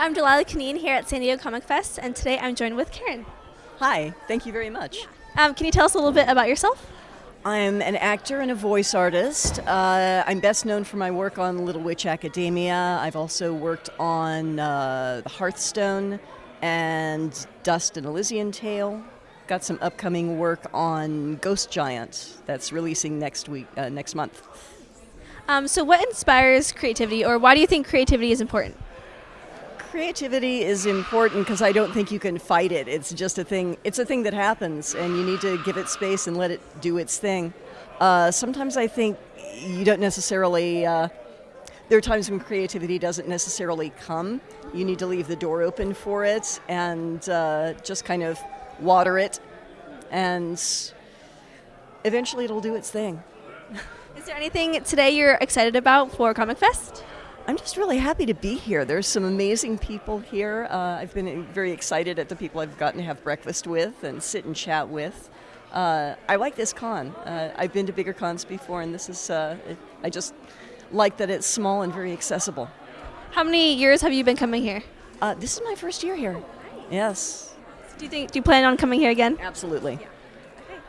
I'm Delilah Kaneen here at San Diego Comic Fest, and today I'm joined with Karen. Hi, thank you very much. Um, can you tell us a little bit about yourself? I'm an actor and a voice artist. Uh, I'm best known for my work on Little Witch Academia. I've also worked on uh, The Hearthstone and Dust An Elysian Tail. Got some upcoming work on Ghost Giant that's releasing next week, uh, next month. Um, so, what inspires creativity, or why do you think creativity is important? Creativity is important because I don't think you can fight it. It's just a thing. It's a thing that happens, and you need to give it space and let it do its thing. Uh, sometimes I think you don't necessarily. Uh, there are times when creativity doesn't necessarily come. You need to leave the door open for it and uh, just kind of water it, and eventually it'll do its thing. Is there anything today you're excited about for Comic Fest? I'm just really happy to be here. There's some amazing people here. Uh, I've been very excited at the people I've gotten to have breakfast with and sit and chat with. Uh, I like this con. Uh, I've been to bigger cons before, and this is, uh, it, I just like that it's small and very accessible. How many years have you been coming here? Uh, this is my first year here. Yes. Do you think? Do you plan on coming here again? Absolutely.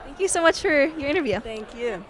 Thank you so much for your interview. Thank you.